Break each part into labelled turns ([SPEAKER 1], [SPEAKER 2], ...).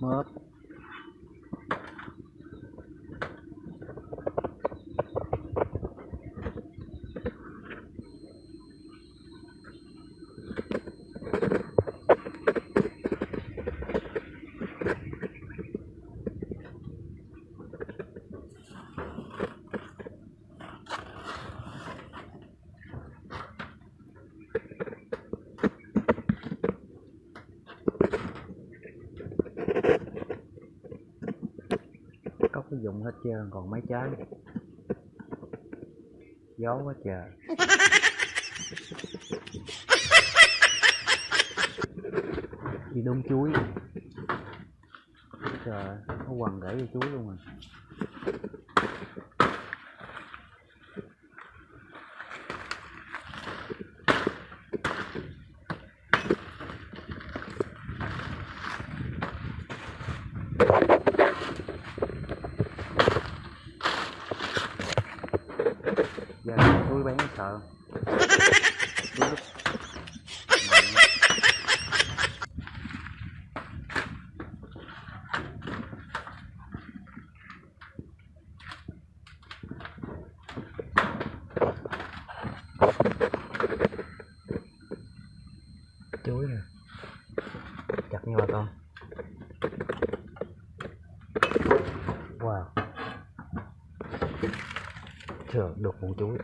[SPEAKER 1] مار cái dụng hết trơn, còn mấy trái gió quá trời. Đi đông chuối. Trời, nó quằn gãy vô chuối luôn rồi giờ tôi bán sợ chuối chuối nè. Chặt nha bà con. Thường đục một chuối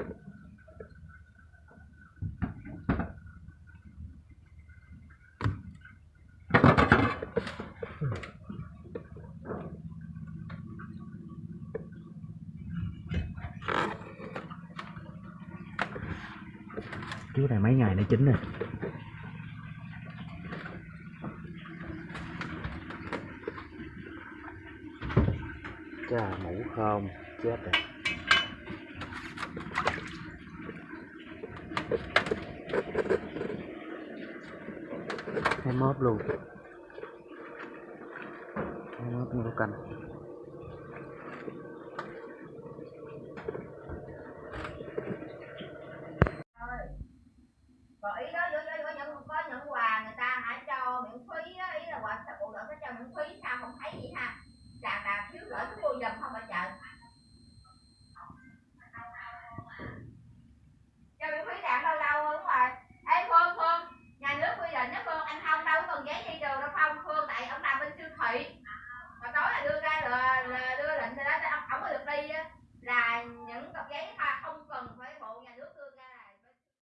[SPEAKER 1] chuối này mấy ngày nó chín rồi. Chà mũ không, chết rồi.
[SPEAKER 2] Có những quà người ta hãy cho miễn phí á, ý là quà sẽ bộ đội sẽ cho miễn phí sao không thấy vậy ha? Không đâu có giấy đi đường đâu không phương tại ông làm bên siêu thị.